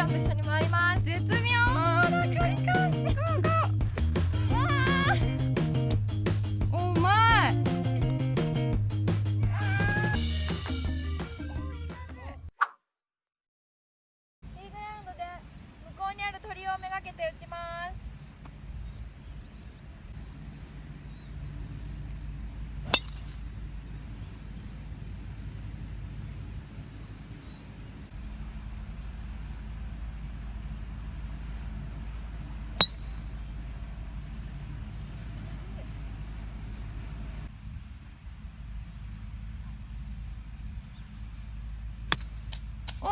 ちゃんと一緒に回ります。絶妙。な距離感ゴーゴー。わー。うまい。ティーグラウンドで向こうにある鳥をめがけて打ちます。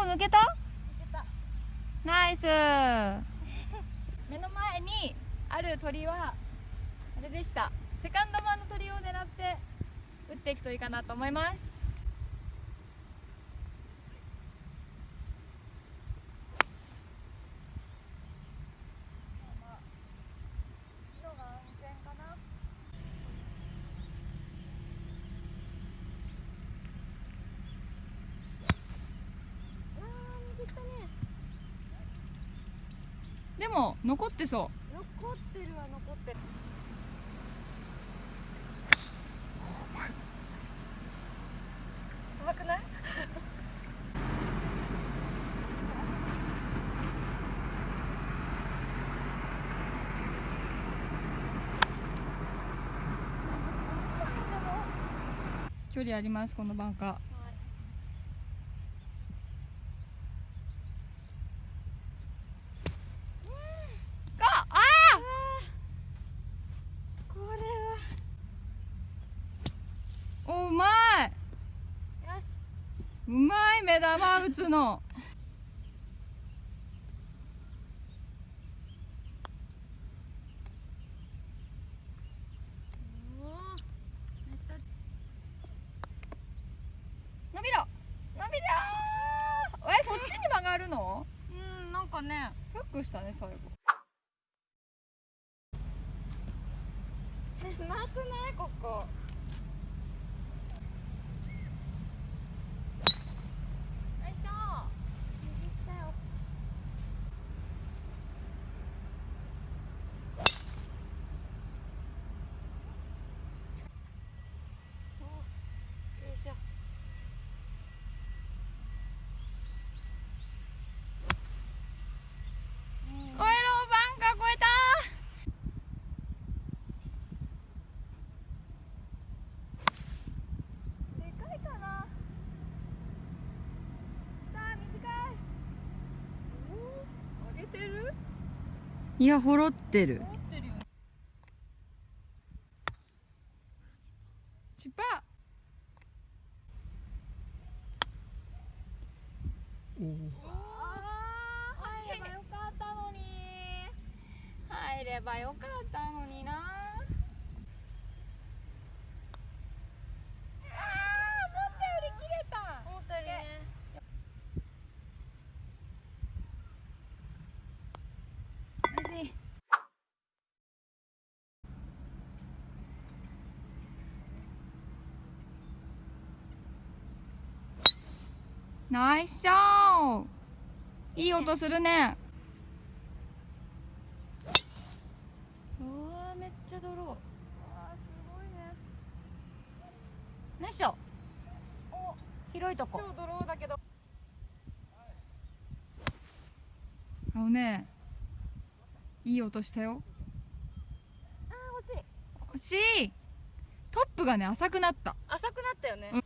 抜けた？ナイス。目の前にある鳥はあれでした。セカンドマンの鳥を狙って打っていくといいかなと思いますでも残ってそう。残ってるは残ってる。うまくない？距離ありますこのバンカーがあこれーおうまいはよしうまい目玉打つの。伸びろ。伸びろえそっちに曲がるの？うんなんかね。フックしたね最後。狭くないここよいしょよいしょ超えろバンカー超えたでかいかなさあ短い上げてるいやほろってる。持ってるよ。チュパあー入ればよかったのに。入ればよかったのになあー思ったより切れた思ったよりねナイスナイスショー。いい音するね。うわめっちゃ泥わあすごいね。ナイスショお広いとこ。超ドローだけど。あのねいい音したよ。あー惜しい。惜しい。トップがね浅くなった。浅くなったよね、うん